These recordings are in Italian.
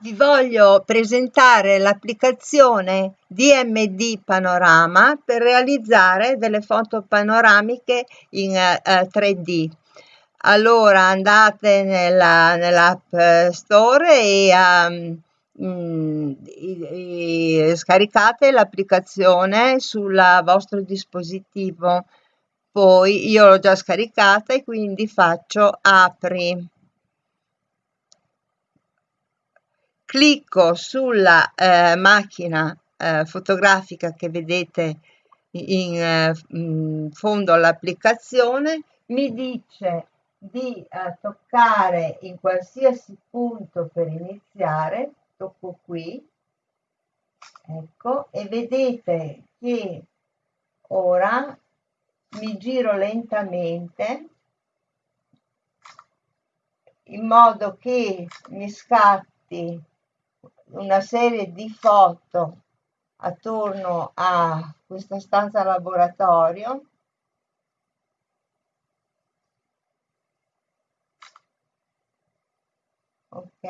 vi voglio presentare l'applicazione DMD Panorama per realizzare delle foto panoramiche in uh, eh, 3D. Allora andate nella, nell'app store e um, mm, e, e scaricate l'applicazione sul vostro dispositivo. Poi io l'ho già scaricata e quindi faccio apri. Clicco sulla eh, macchina eh, fotografica che vedete in, eh, in fondo all'applicazione, mi dice di eh, toccare in qualsiasi punto per iniziare, tocco qui, ecco, e vedete che ora mi giro lentamente in modo che mi scatti una serie di foto attorno a questa stanza laboratorio. Ok.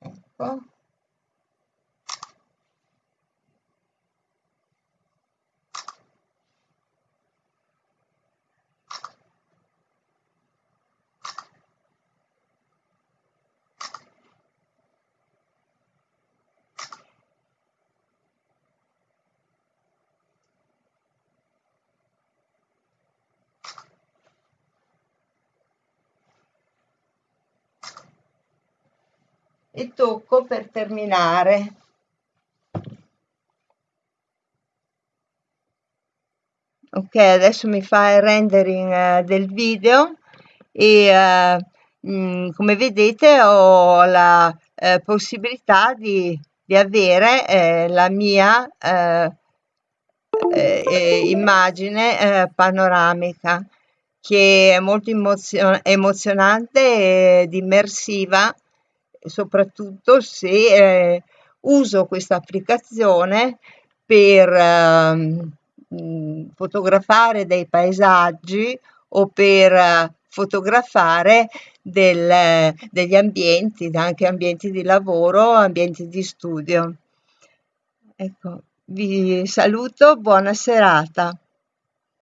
Ecco e tocco per terminare. Ok adesso mi fa il rendering uh, del video e uh, come vedete ho la uh, possibilità di, di avere la mia immagine panoramica che è molto emozio emozionante ed immersiva soprattutto se eh, uso questa applicazione per eh, fotografare dei paesaggi o per eh, fotografare del, degli ambienti, anche ambienti di lavoro, ambienti di studio. Ecco, vi saluto, buona serata.